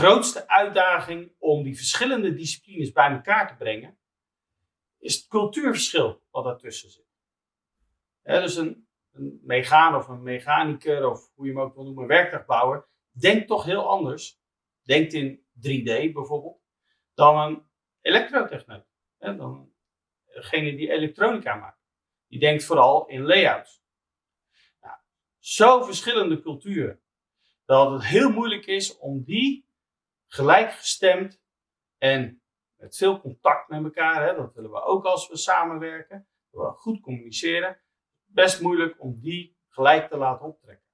grootste uitdaging om die verschillende disciplines bij elkaar te brengen, is het cultuurverschil wat daartussen zit. dus een, een megaan of een mechanicus of hoe je hem ook wil noemen, werktuigbouwer, denkt toch heel anders. Denkt in 3D bijvoorbeeld, dan een elektrotechneut. dan degene die elektronica maakt. Die denkt vooral in layouts. Nou, zo verschillende culturen. Dat het heel moeilijk is om die gelijkgestemd en met veel contact met elkaar, hè, dat willen we ook als we samenwerken, we goed communiceren, best moeilijk om die gelijk te laten optrekken.